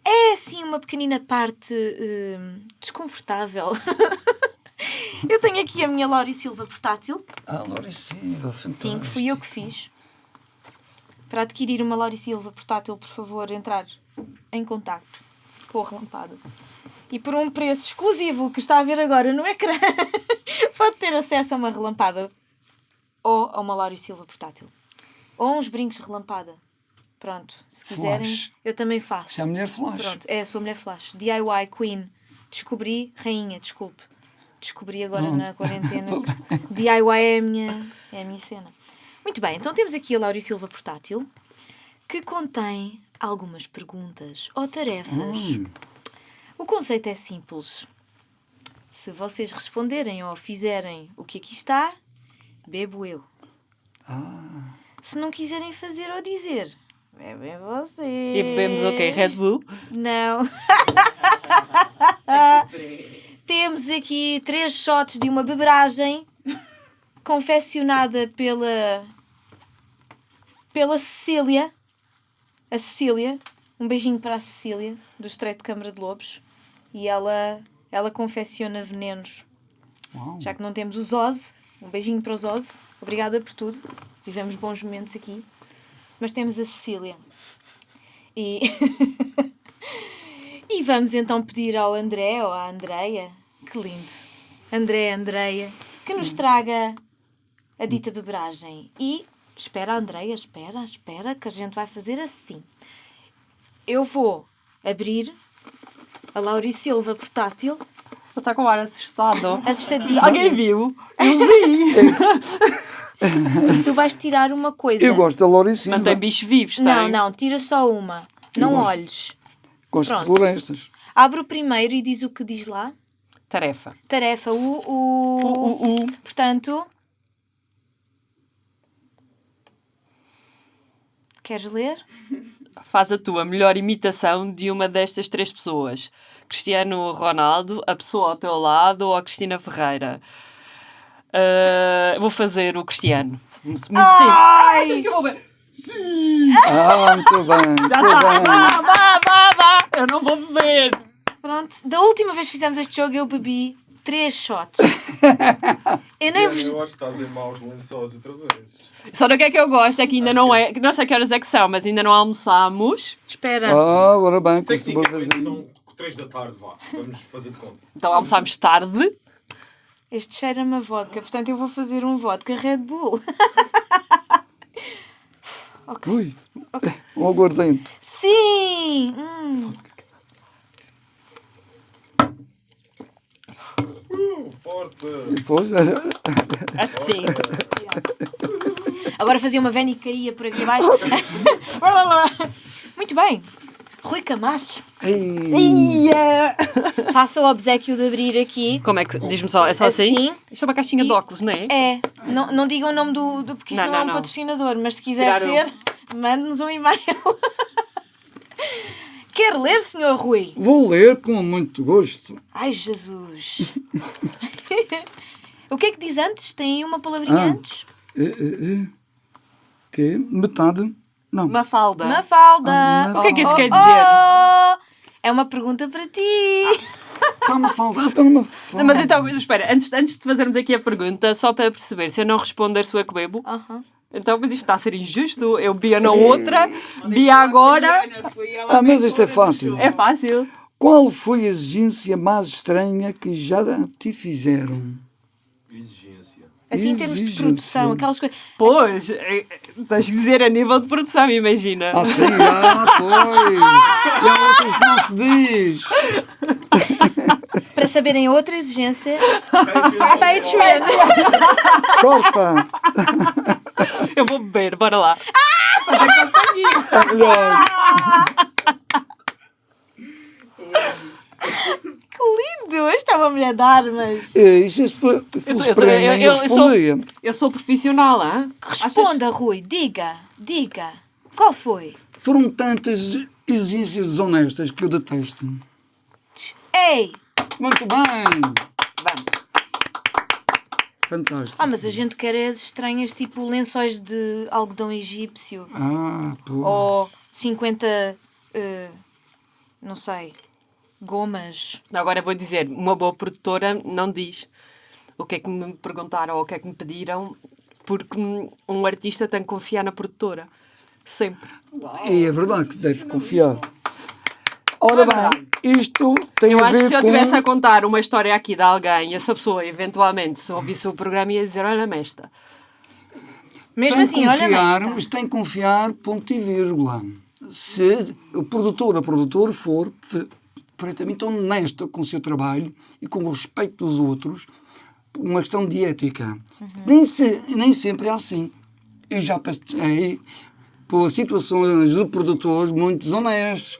É assim uma pequenina parte hum, desconfortável. eu tenho aqui a minha Lauri Silva portátil. Ah, Lauricida, Sim, que fui eu que fiz. Para adquirir uma Lauri Silva portátil, por favor, entrar em contacto com a Relampada. E por um preço exclusivo que está a ver agora no ecrã, pode ter acesso a uma relampada ou a uma Lauri Silva portátil. Ou uns brincos de relampada. Pronto, se quiserem, Flash. eu também faço. Se é a mulher flash. Pronto, é, sou mulher flash. DIY Queen. Descobri, rainha, desculpe. Descobri agora Pronto. na quarentena. que DIY é a, minha, é a minha cena. Muito bem, então temos aqui a Lauri Silva portátil que contém algumas perguntas ou tarefas. Hum. O conceito é simples. Se vocês responderem ou fizerem o que aqui está, bebo eu. Ah, Se não quiserem fazer ou dizer, bebem vocês. E bebemos o quê? Red Bull? Não. Temos aqui três shots de uma beberagem confeccionada pela pela Cecília. A Cecília. Um beijinho para a Cecília, do Estreito de Câmara de Lobos. E ela, ela confecciona venenos. Uau. Já que não temos os Ozzy, um beijinho para os Ozzy. Obrigada por tudo. Vivemos bons momentos aqui. Mas temos a Cecília. E, e vamos então pedir ao André ou à Andreia, que lindo, André, Andreia, que nos traga a dita beberagem. E espera, Andreia, espera, espera, que a gente vai fazer assim. Eu vou abrir a Lauri Silva portátil, está com o ar assustado. assustadíssimo. Alguém viu? Eu vi. E tu vais tirar uma coisa. Eu gosto da Lori Silva. Não tem bichos vivos, tem? Não, não, tira só uma. Não gosto. olhes. Gosto de Pronto. florestas. Abre o primeiro e diz o que diz lá. Tarefa. Tarefa, o. o... O, o, o. Portanto. Queres ler? Faz a tua melhor imitação de uma destas três pessoas. Cristiano Ronaldo, a pessoa ao teu lado ou a Cristina Ferreira. Ah, vou fazer o Cristiano. Muito simples. Achas que eu vou ver? Ah, muito bem, muito bem. Vá, vá, vá, vá. Eu não vou beber. Pronto. Da última vez que fizemos este jogo eu bebi três shots. Eu nem vos. Eu acho que estás em maus lençóis outra vez. Só do que é que eu gosto é que ainda não é. que Não sei que horas é que são, mas ainda não almoçamos. Espera. Ah, ora bem, costuma Tecnicamente fazer. são 3 da tarde, vá. Vamos fazer de conta. Então almoçámos tarde. Este cheira-me a vodka, portanto eu vou fazer um vodka Red Bull. Ui, um aguardente. Sim! Hum. Uh, forte! Depois, Acho que sim. Agora fazia uma vena e caía por aqui abaixo. Muito bem. Rui Camacho, ei, faça o obsequio de abrir aqui. Como é que. Diz-me só, é só assim? Assim. Isto é uma caixinha de E- óculos, não é? É, não, não digam o nome do. do porque isso Não, não, é não, um não. patrocinador, mas se quiser Tirar ser, mande-nos um e-mail. Quer ler, senhor Rui? vou ler com muito gosto. Ai, Jesus. o que é que diz antes? Tem uma palavrinha Ah. antes? Eh, eh, eh. Que metade? Não. Mafalda. Mafalda. Ah, O que é que isso Oh, quer oh, dizer? oh. É uma pergunta para ti. Para uma falda, para uma falda. Mas então, espera, antes, antes de fazermos aqui a pergunta, só para perceber, se eu não responder, sou eu que bebo. Então, mas isto está a ser injusto. Eu bia na outra, bia agora. Ah, mas isto é fácil. É fácil. Qual foi a exigência mais estranha que já te fizeram? Assim, em termos de produção, aquelas coisas. Pois, é, é, tens de dizer a nível de produção, imagina. Ah, sim, ah, pois. E há outros que não se diz. Para saberem outra exigência, Patreon. Corta. Eu vou beber, bora lá. É melhor. Que lindo! Esta é uma mulher de armas. É, Isso se fosse eu- eu- eu- eu- eu sou-. Eu sou profissional, hã? Responda, Rui. Diga, diga. Qual foi? Foram tantas exigências desonestas que eu detesto. Ei! Muito bem. Vamos. Fantástico. Ah, mas a gente quer as estranhas, tipo lençóis de algodão egípcio. Ah, pô. Ou 50. eh, não sei. Gomas. Agora vou dizer, uma boa produtora não diz o que é que me perguntaram ou o que é que me pediram, porque um artista tem que confiar na produtora. Sempre. E é verdade que deve confiar. Ora bem, isto tem Eu a acho que ver se eu com... estivesse a contar uma história aqui de alguém, essa pessoa, eventualmente, se ouvisse o programa, ia dizer: Olha-me esta. Mesmo tem assim, que olha confiar, bem. mas tem que confiar, ponto e vírgula. Se o produtor ou a produtora for perfeitamente honesta com o seu trabalho e com o respeito dos outros, uma questão de ética. Nem, se- nem sempre é assim. Eu já passei por situações de produtores muito desonestos,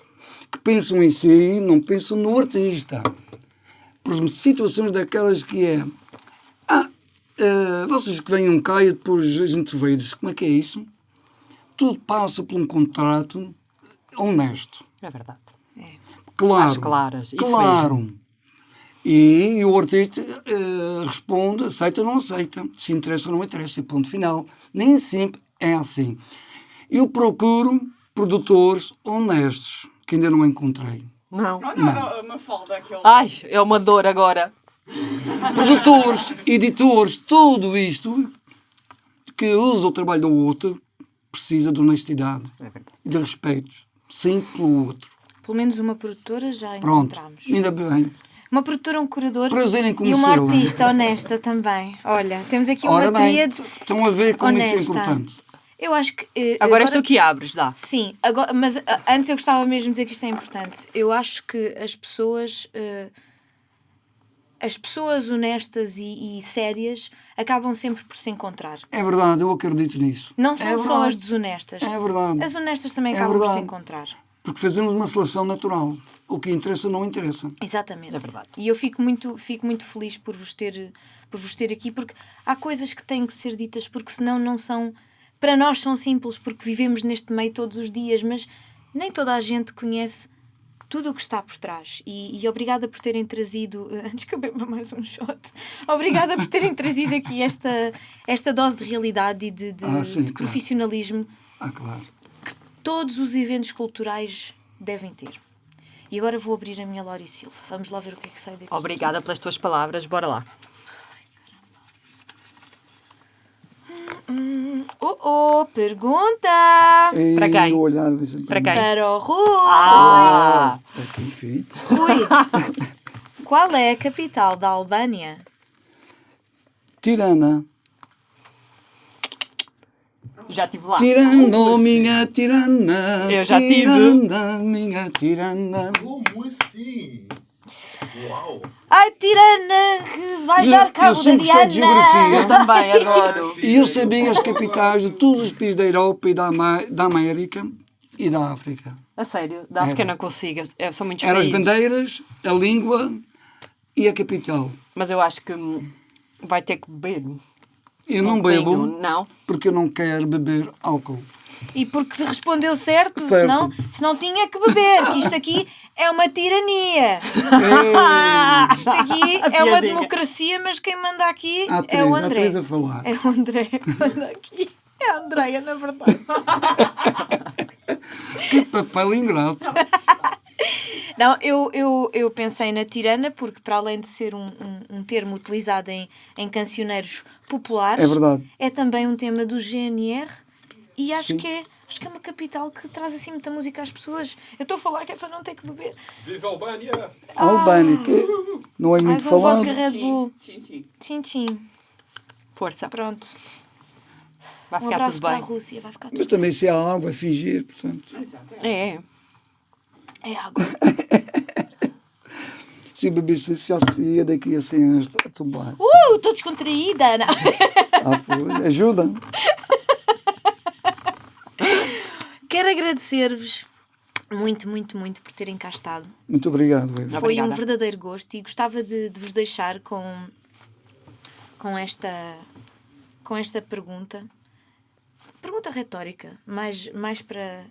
que pensam em si e não pensam no artista. Por situações daquelas que é ah, eh, vocês que venham cá e depois a gente vê e diz como é que é isso? Tudo passa por um contrato honesto. É verdade. Claro. Às claras, Claro. E, o artista eh, responde, aceita ou não aceita, se interessa ou não interessa, e ponto final. Nem sempre é assim. Eu procuro produtores honestos, que ainda não encontrei. Não. Olha a Mafalda, aquele. Ai, é uma dor agora. Produtores, editores, tudo isto que usa o trabalho do outro precisa de honestidade e de respeito, sim pelo outro. Pelo menos uma produtora já Pronto, encontramos. ainda bem. Uma produtora, um curador Prazer em e uma artista honesta também. Olha, temos aqui uma Ora bem, tríade. estão a ver como isso é honesta. importante. Eu acho que. eh, Agora estou aqui abres, dá. Sim, agora, mas ah, antes eu gostava mesmo de dizer que isto é importante. Eu acho que as pessoas. eh, as pessoas honestas e, e sérias acabam sempre por se encontrar. É verdade, eu acredito nisso. Não são é só verdade, as desonestas. É verdade. As honestas também É acabam por se verdade. encontrar. Porque fazemos uma seleção natural. O que interessa não interessa. Exatamente. É verdade. E eu fico muito, fico muito feliz por vos, ter, por vos ter aqui, porque há coisas que têm que ser ditas, porque senão não são. Para nós são simples, porque vivemos neste meio todos os dias, mas nem toda a gente conhece tudo o que está por trás. E, e obrigada por terem trazido. Antes que eu beba mais um shot, obrigada por terem trazido aqui esta, esta dose de realidade e de, de- Ah, sim, de claro. profissionalismo Ah, claro. Todos os eventos culturais devem ter. E agora vou abrir a minha Lori Silva. Vamos lá ver o que é que sai daqui. Obrigada pelas tuas palavras, bora lá. Oh, oh, pergunta! E Para quem? olhar. Para quem? Para o Rui! Ah! Filho. Rui! Qual é a capital da Albânia? Tirana. Já estive lá. Tirando minha tirana. Eu já tive. Tirana, minha tirana. Como assim? Uau! Ai, tirana, que vais Eu- dar eu cabo da gostei de Diana! geografia. Eu também adoro. E eu sabia as capitais de todos os países da Europa e da, da América e da África. A sério, da África Era. não consigo. é- São muitos Eram as bandeiras, a língua e a capital. Mas eu acho que vai ter que beber. Eu não Um bebo Não. porque eu não quero beber álcool. E porque respondeu certo, Certo. senão, senão tinha que beber, que isto aqui é uma tirania. Ei, Isto aqui é uma democracia, mas quem manda aqui há é o há André. três a falar. É o André que manda aqui. É a Andréia, na verdade. Que papel ingrato. Não, eu, eu, eu pensei na tirana porque, para além de ser um, um, um termo utilizado em, em cancioneiros populares, É verdade. é também um tema do GNR e acho Sim. que, é, acho que é uma capital que traz assim muita música às pessoas. Eu estou a falar que é para não ter que beber. Viva a Albânia! A Albânia, que não é muito Mais um falado. vodka Red Bull. Tchim, tchim. Força. Pronto. Vai Um ficar abraço tudo para a bem. Rússia. Vai ficar Mas tudo também se há água, é fingir, portanto. Exato. É. É água. Se bebesse isso, já ia daqui assim a tombar. Uh, estou descontraída. Não. Ah, pois, ajuda. Quero agradecer-vos muito, muito, muito por terem cá estado. Muito obrigado, Eva. Foi Obrigada. um verdadeiro gosto e gostava de, de vos deixar com, com, esta, com esta pergunta. Pergunta retórica, mais, mais para,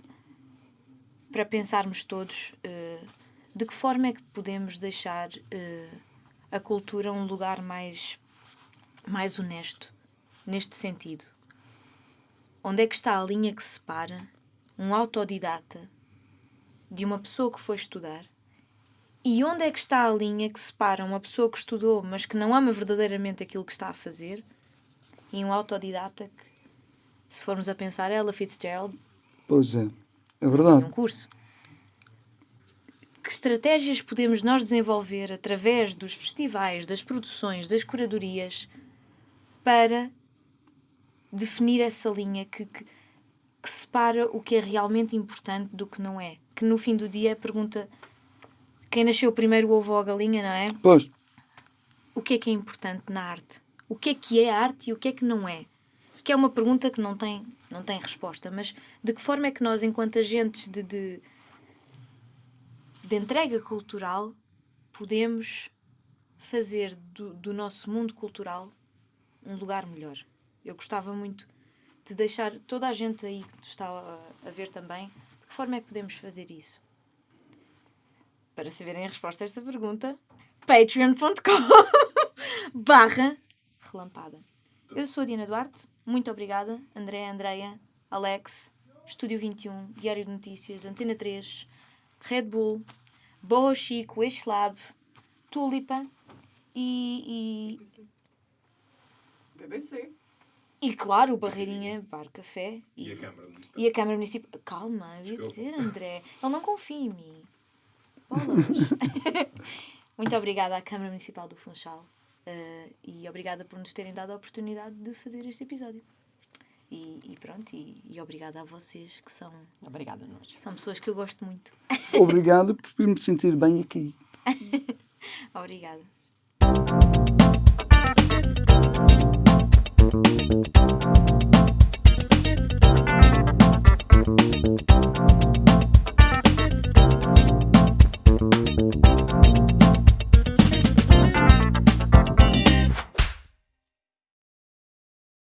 para pensarmos todos eh, de que forma é que podemos deixar eh, a cultura um lugar mais, mais honesto neste sentido. Onde é que está a linha que separa um autodidata de uma pessoa que foi estudar? E onde é que está a linha que separa uma pessoa que estudou, mas que não ama verdadeiramente aquilo que está a fazer, e um autodidata que, se formos a pensar, Ella Fitzgerald? Pois é, é verdade. um curso. Que estratégias podemos nós desenvolver através dos festivais, das produções, das curadorias, para definir essa linha que, que, que separa o que é realmente importante do que não é? Que no fim do dia é a pergunta: quem nasceu primeiro, o ovo ou a galinha, não é? Pois, o que é que é importante na arte? O que é que é arte e o que é que não é? Que é uma pergunta que não tem, não tem resposta, mas de que forma é que nós, enquanto agentes de, de, de entrega cultural, podemos fazer do, do nosso mundo cultural um lugar melhor? Eu gostava muito de deixar toda a gente aí que está a, a ver também, de que forma é que podemos fazer isso? Para saberem a resposta a esta pergunta, patreon.com barra relampada. Eu sou a Diana Duarte, muito obrigada. André, Andreia, Alex, Estúdio 21, Diário de Notícias, Antena 3, Red Bull, Boho Chico, Lab, Tulipa e, BBC. e, e, claro, o Barreirinha Bar Café E a Câmara Municipal. e a Câmara Municipal. Calma, eu ia dizer, André. Ele não confia em mim. Bolas. Muito obrigada à Câmara Municipal do Funchal Uh, e obrigada por nos terem dado a oportunidade de fazer este episódio. E, e pronto, e, e, obrigada a vocês que são. Obrigada a nós. São pessoas que eu gosto muito. Obrigado por me sentir bem aqui. obrigada.